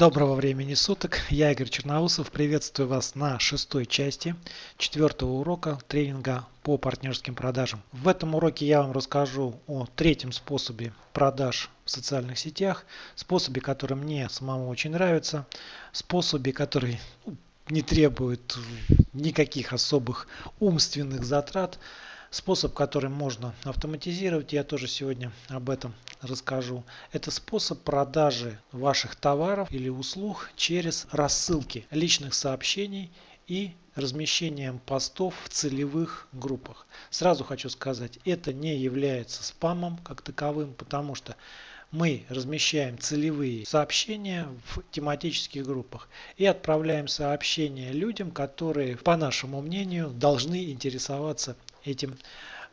Доброго времени суток, я Игорь Черноусов, приветствую вас на шестой части четвертого урока тренинга по партнерским продажам. В этом уроке я вам расскажу о третьем способе продаж в социальных сетях, способе, который мне самому очень нравится, способе, который ну, не требует никаких особых умственных затрат, Способ, который можно автоматизировать, я тоже сегодня об этом расскажу. Это способ продажи ваших товаров или услуг через рассылки личных сообщений и размещением постов в целевых группах. Сразу хочу сказать, это не является спамом как таковым, потому что мы размещаем целевые сообщения в тематических группах и отправляем сообщения людям, которые, по нашему мнению, должны интересоваться этим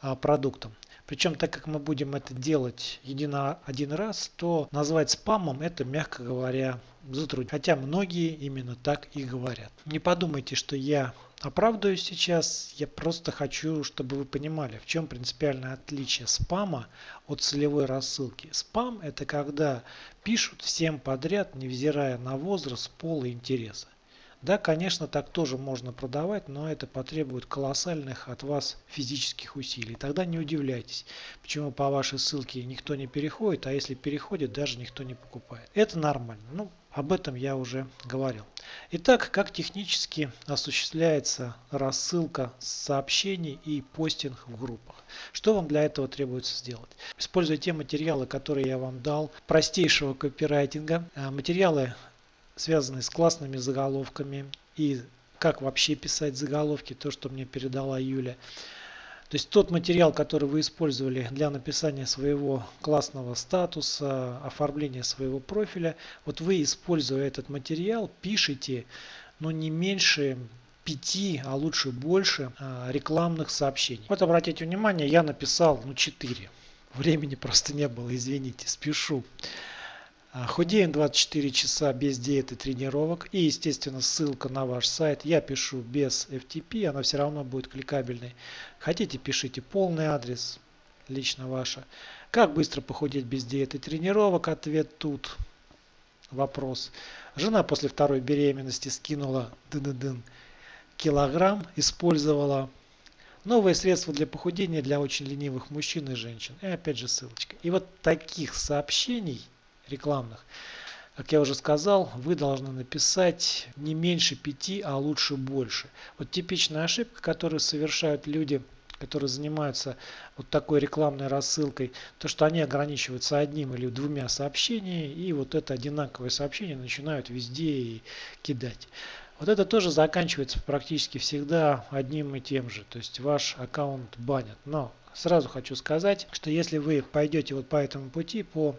а, продуктом. Причем, так как мы будем это делать едино один раз, то назвать спамом это, мягко говоря, затруднительно. Хотя многие именно так и говорят. Не подумайте, что я оправдываюсь сейчас. Я просто хочу, чтобы вы понимали, в чем принципиальное отличие спама от целевой рассылки. Спам это когда пишут всем подряд, невзирая на возраст, пол и интересы. Да, конечно, так тоже можно продавать, но это потребует колоссальных от вас физических усилий. Тогда не удивляйтесь, почему по вашей ссылке никто не переходит, а если переходит, даже никто не покупает. Это нормально. Ну, об этом я уже говорил. Итак, как технически осуществляется рассылка сообщений и постинг в группах. Что вам для этого требуется сделать? Используя те материалы, которые я вам дал, простейшего копирайтинга. Э, материалы связанные с классными заголовками и как вообще писать заголовки, то, что мне передала Юля. То есть тот материал, который вы использовали для написания своего классного статуса, оформления своего профиля, вот вы, используя этот материал, пишите ну, не меньше пяти, а лучше больше а, рекламных сообщений. Вот обратите внимание, я написал ну, 4. Времени просто не было, извините, спешу. А, худеем 24 часа без диеты тренировок и естественно ссылка на ваш сайт. Я пишу без FTP, она все равно будет кликабельной. Хотите пишите полный адрес, лично ваша. Как быстро похудеть без диеты тренировок? Ответ тут. Вопрос. Жена после второй беременности скинула дын -дын, килограмм, использовала новые средства для похудения для очень ленивых мужчин и женщин. И опять же ссылочка. И вот таких сообщений рекламных. Как я уже сказал, вы должны написать не меньше пяти, а лучше больше. Вот типичная ошибка, которую совершают люди, которые занимаются вот такой рекламной рассылкой, то что они ограничиваются одним или двумя сообщениями и вот это одинаковое сообщение начинают везде и кидать. Вот это тоже заканчивается практически всегда одним и тем же. То есть ваш аккаунт банят. Но Сразу хочу сказать, что если вы пойдете вот по этому пути, по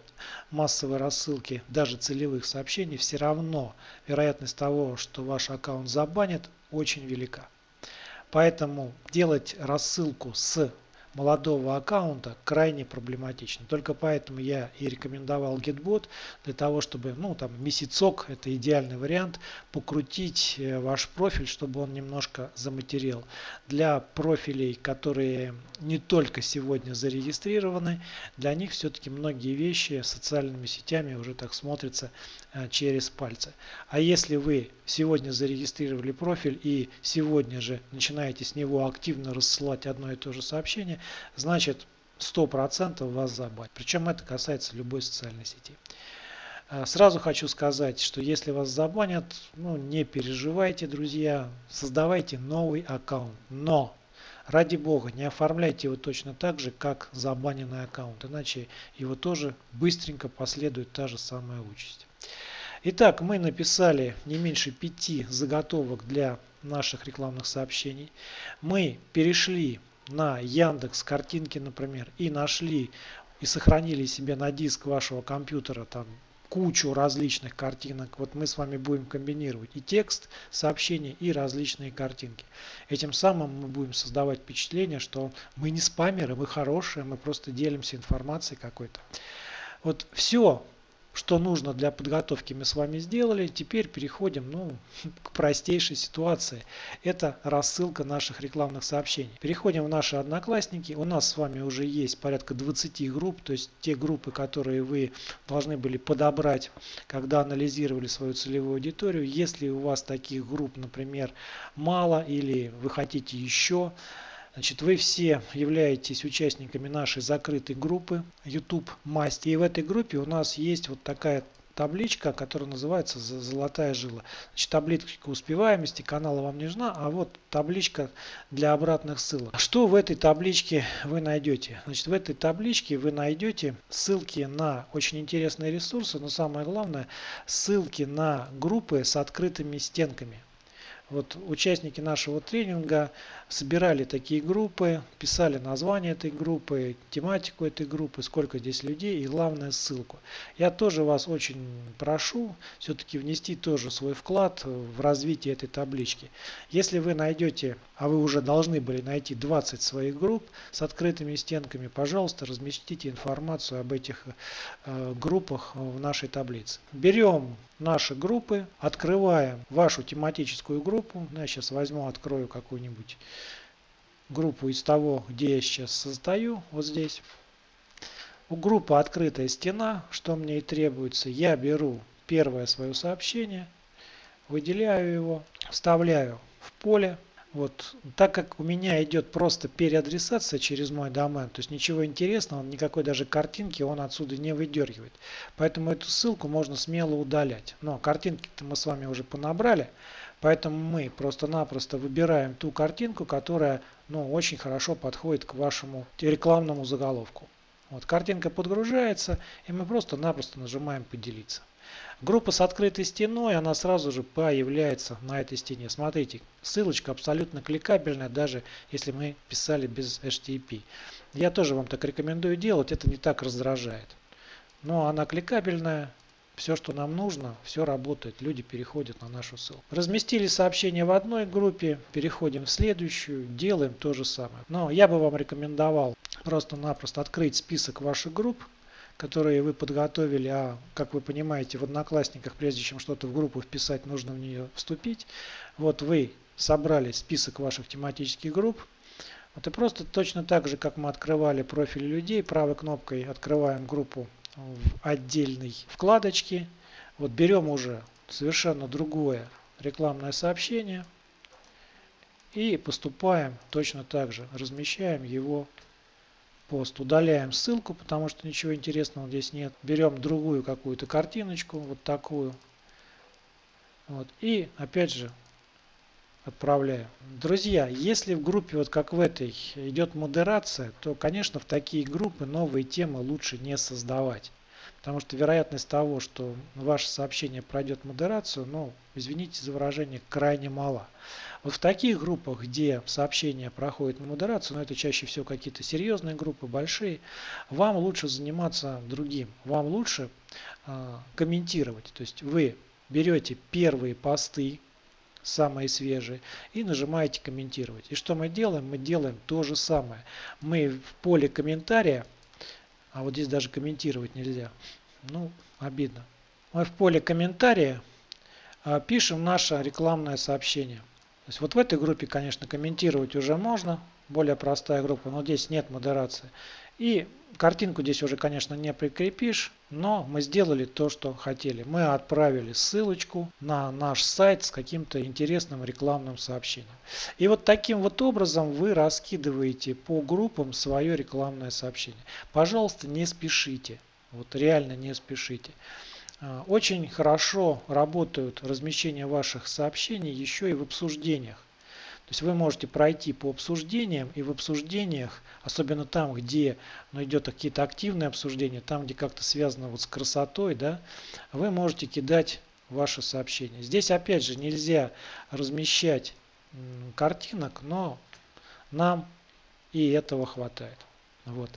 массовой рассылке даже целевых сообщений, все равно вероятность того, что ваш аккаунт забанят, очень велика. Поэтому делать рассылку с молодого аккаунта крайне проблематично. Только поэтому я и рекомендовал GetBot для того, чтобы, ну там месяцок, это идеальный вариант, покрутить э, ваш профиль, чтобы он немножко заматерел. Для профилей, которые не только сегодня зарегистрированы, для них все-таки многие вещи социальными сетями уже так смотрятся через пальцы. А если вы сегодня зарегистрировали профиль и сегодня же начинаете с него активно рассылать одно и то же сообщение, значит 100% вас забанят. Причем это касается любой социальной сети. А, сразу хочу сказать, что если вас забанят, ну не переживайте, друзья, создавайте новый аккаунт. Но, ради бога, не оформляйте его точно так же, как забаненный аккаунт, иначе его тоже быстренько последует та же самая участь. Итак, мы написали не меньше пяти заготовок для наших рекламных сообщений. Мы перешли на Яндекс картинки, например, и нашли и сохранили себе на диск вашего компьютера там кучу различных картинок. Вот мы с вами будем комбинировать и текст, сообщения, и различные картинки. Этим самым мы будем создавать впечатление, что мы не спамеры, мы хорошие, мы просто делимся информацией какой-то. Вот все что нужно для подготовки мы с вами сделали. Теперь переходим ну, к простейшей ситуации. Это рассылка наших рекламных сообщений. Переходим в наши одноклассники. У нас с вами уже есть порядка 20 групп, то есть те группы, которые вы должны были подобрать, когда анализировали свою целевую аудиторию. Если у вас таких групп, например, мало или вы хотите еще, Значит, вы все являетесь участниками нашей закрытой группы YouTube Масть. И в этой группе у нас есть вот такая табличка, которая называется «Золотая жила». Значит, табличка успеваемости канала вам не нужна, а вот табличка для обратных ссылок. Что в этой табличке вы найдете? Значит, в этой табличке вы найдете ссылки на очень интересные ресурсы, но самое главное, ссылки на группы с открытыми стенками. Вот участники нашего тренинга собирали такие группы, писали название этой группы, тематику этой группы, сколько здесь людей и главное ссылку. Я тоже вас очень прошу все-таки внести тоже свой вклад в развитие этой таблички. Если вы найдете, а вы уже должны были найти 20 своих групп с открытыми стенками, пожалуйста, разместите информацию об этих э, группах в нашей таблице. Берем наши группы, открываем вашу тематическую группу. Ну, я сейчас возьму, открою какую-нибудь группу из того, где я сейчас создаю, вот здесь. У группы открытая стена, что мне и требуется. Я беру первое свое сообщение, выделяю его, вставляю в поле вот, так как у меня идет просто переадресация через мой домен, то есть ничего интересного, никакой даже картинки он отсюда не выдергивает. Поэтому эту ссылку можно смело удалять. Но картинки-то мы с вами уже понабрали, поэтому мы просто-напросто выбираем ту картинку, которая ну, очень хорошо подходит к вашему рекламному заголовку. Вот, картинка подгружается, и мы просто-напросто нажимаем «Поделиться». Группа с открытой стеной, она сразу же появляется на этой стене. Смотрите, ссылочка абсолютно кликабельная, даже если мы писали без HTTP. Я тоже вам так рекомендую делать, это не так раздражает. Но она кликабельная, все, что нам нужно, все работает, люди переходят на нашу ссылку. Разместили сообщение в одной группе, переходим в следующую, делаем то же самое. Но я бы вам рекомендовал просто-напросто открыть список ваших групп, которые вы подготовили, а, как вы понимаете, в Одноклассниках, прежде чем что-то в группу вписать, нужно в нее вступить. Вот вы собрали список ваших тематических групп. Вот и просто точно так же, как мы открывали профили людей, правой кнопкой открываем группу в отдельной вкладочке. Вот берем уже совершенно другое рекламное сообщение и поступаем точно так же. Размещаем его пост. Удаляем ссылку, потому что ничего интересного здесь нет. Берем другую какую-то картиночку, вот такую. Вот, и опять же отправляем. Друзья, если в группе, вот как в этой, идет модерация, то, конечно, в такие группы новые темы лучше не создавать. Потому что вероятность того, что ваше сообщение пройдет модерацию, ну, извините за выражение, крайне мала. Вот в таких группах, где сообщение проходит на модерацию, но это чаще всего какие-то серьезные группы, большие, вам лучше заниматься другим. Вам лучше э, комментировать. То есть вы берете первые посты, самые свежие, и нажимаете комментировать. И что мы делаем? Мы делаем то же самое. Мы в поле комментария а вот здесь даже комментировать нельзя. Ну, обидно. Мы в поле комментария а, пишем наше рекламное сообщение. То есть вот в этой группе, конечно, комментировать уже можно. Более простая группа, но здесь нет модерации. И картинку здесь уже, конечно, не прикрепишь, но мы сделали то, что хотели. Мы отправили ссылочку на наш сайт с каким-то интересным рекламным сообщением. И вот таким вот образом вы раскидываете по группам свое рекламное сообщение. Пожалуйста, не спешите. Вот реально не спешите. А, очень хорошо работают размещения ваших сообщений еще и в обсуждениях. То есть вы можете пройти по обсуждениям и в обсуждениях, особенно там, где ну, идет какие-то активные обсуждения, там, где как-то связано вот с красотой, да, вы можете кидать ваши сообщения. Здесь опять же нельзя размещать картинок, но нам и этого хватает. Вот.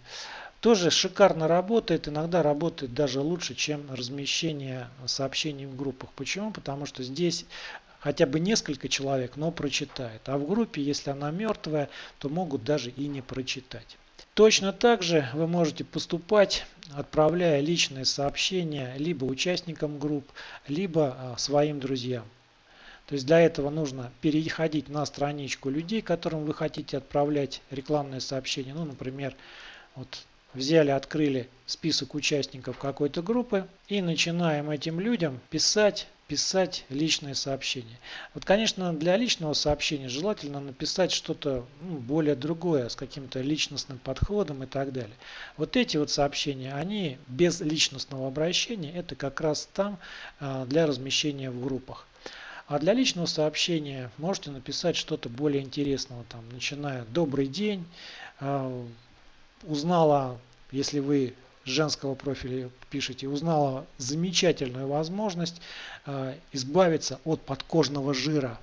Тоже шикарно работает, иногда работает даже лучше, чем размещение сообщений в группах. Почему? Потому что здесь хотя бы несколько человек, но прочитает. А в группе, если она мертвая, то могут даже и не прочитать. Точно так же вы можете поступать, отправляя личные сообщения либо участникам групп, либо а, своим друзьям. То есть для этого нужно переходить на страничку людей, которым вы хотите отправлять рекламные сообщения. Ну, например, вот взяли, открыли список участников какой-то группы и начинаем этим людям писать писать личные сообщения. Вот, конечно, для личного сообщения желательно написать что-то ну, более другое, с каким-то личностным подходом и так далее. Вот эти вот сообщения, они без личностного обращения, это как раз там а, для размещения в группах. А для личного сообщения можете написать что-то более интересного, там, начиная «Добрый день», а, узнала, если вы женского профиля пишете, узнала замечательную возможность э, избавиться от подкожного жира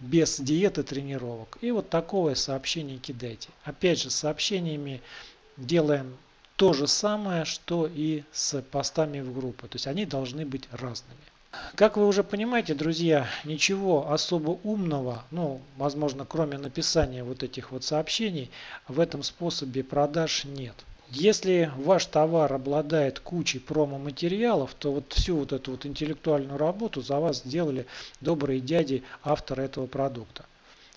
без диеты тренировок. И вот такое сообщение кидайте. Опять же, сообщениями делаем то же самое, что и с постами в группу. То есть они должны быть разными. Как вы уже понимаете, друзья, ничего особо умного, ну, возможно, кроме написания вот этих вот сообщений, в этом способе продаж нет. Если ваш товар обладает кучей промо-материалов, то вот всю вот эту вот интеллектуальную работу за вас сделали добрые дяди авторы этого продукта.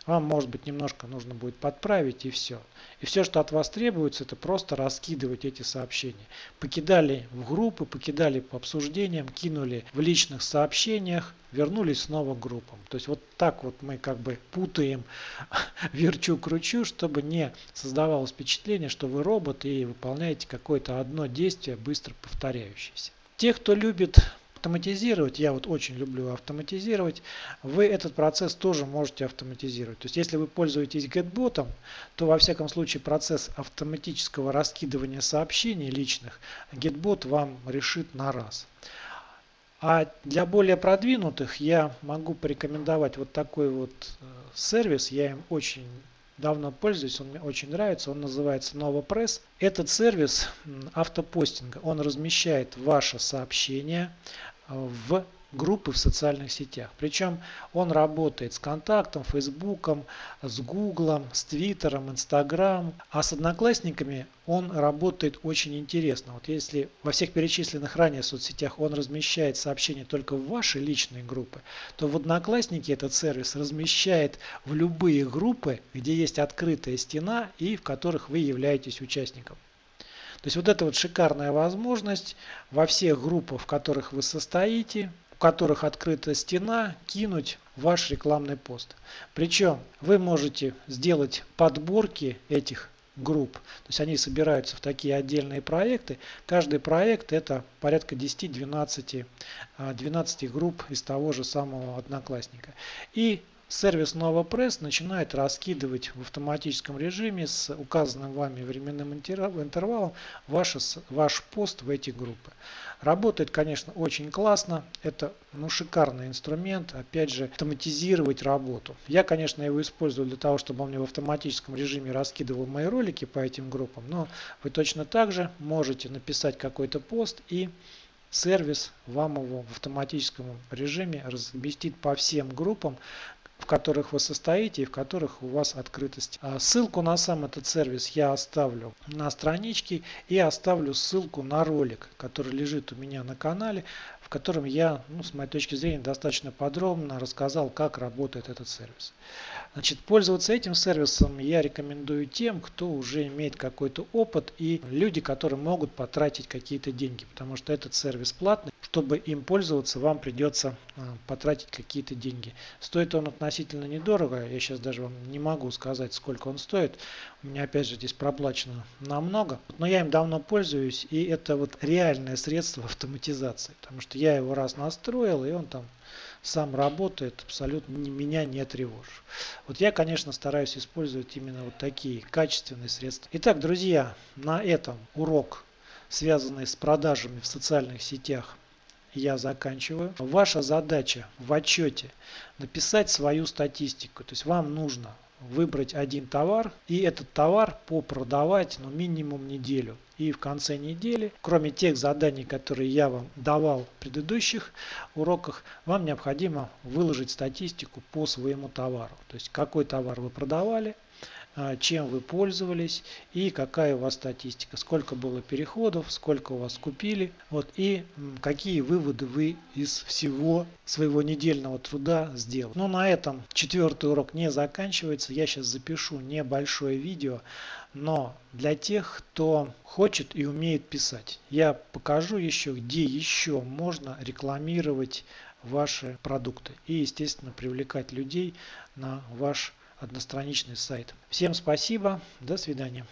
Вам, может быть, немножко нужно будет подправить и все. И все, что от вас требуется, это просто раскидывать эти сообщения. Покидали в группы, покидали по обсуждениям, кинули в личных сообщениях, вернулись снова к группам. То есть вот так вот мы как бы путаем, верчу-кручу, чтобы не создавалось впечатление, что вы робот и выполняете какое-то одно действие, быстро повторяющееся. Те, кто любит автоматизировать, я вот очень люблю автоматизировать, вы этот процесс тоже можете автоматизировать. То есть если вы пользуетесь GetBot, то во всяком случае процесс автоматического раскидывания сообщений личных GetBot вам решит на раз. А для более продвинутых я могу порекомендовать вот такой вот э, сервис. Я им очень давно пользуюсь, он мне очень нравится, он называется NovaPress. Этот сервис автопостинга, он размещает ваше сообщение в группы в социальных сетях. Причем он работает с контактом, фейсбуком, с гуглом, с твиттером, инстаграм. А с одноклассниками он работает очень интересно. Вот если во всех перечисленных ранее соцсетях он размещает сообщения только в ваши личные группы, то в одноклассники этот сервис размещает в любые группы, где есть открытая стена и в которых вы являетесь участником. То есть вот эта вот шикарная возможность во всех группах, в которых вы состоите, у которых открыта стена, кинуть ваш рекламный пост. Причем вы можете сделать подборки этих групп. То есть они собираются в такие отдельные проекты. Каждый проект это порядка 10-12 12 групп из того же самого одноклассника. И Сервис NovaPress начинает раскидывать в автоматическом режиме с указанным вами временным интервалом ваш, ваш пост в эти группы. Работает, конечно, очень классно. Это ну, шикарный инструмент, опять же, автоматизировать работу. Я, конечно, его использую для того, чтобы он мне в автоматическом режиме раскидывал мои ролики по этим группам, но вы точно так же можете написать какой-то пост и сервис вам его в автоматическом режиме разместит по всем группам, в которых вы состоите и в которых у вас открытость. А ссылку на сам этот сервис я оставлю на страничке и оставлю ссылку на ролик, который лежит у меня на канале, в котором я, ну, с моей точки зрения, достаточно подробно рассказал, как работает этот сервис. Значит, пользоваться этим сервисом я рекомендую тем, кто уже имеет какой-то опыт и люди, которые могут потратить какие-то деньги, потому что этот сервис платный. Чтобы им пользоваться, вам придется а, потратить какие-то деньги. Стоит он относительно недорого, я сейчас даже вам не могу сказать, сколько он стоит. У меня опять же здесь проплачено намного, но я им давно пользуюсь, и это вот реальное средство автоматизации, потому что я его раз настроил, и он там сам работает, абсолютно меня не тревожит. Вот я, конечно, стараюсь использовать именно вот такие качественные средства. Итак, друзья, на этом урок, связанный с продажами в социальных сетях, я заканчиваю. Ваша задача в отчете написать свою статистику. То есть вам нужно выбрать один товар и этот товар попродавать ну, минимум неделю. И в конце недели, кроме тех заданий, которые я вам давал в предыдущих уроках, вам необходимо выложить статистику по своему товару. То есть какой товар вы продавали, чем вы пользовались и какая у вас статистика, сколько было переходов, сколько у вас купили, вот и какие выводы вы из всего своего недельного труда сделали. Но на этом четвертый урок не заканчивается. Я сейчас запишу небольшое видео, но для тех, кто хочет и умеет писать, я покажу еще, где еще можно рекламировать ваши продукты и, естественно, привлекать людей на ваш одностраничный сайт. Всем спасибо, до свидания.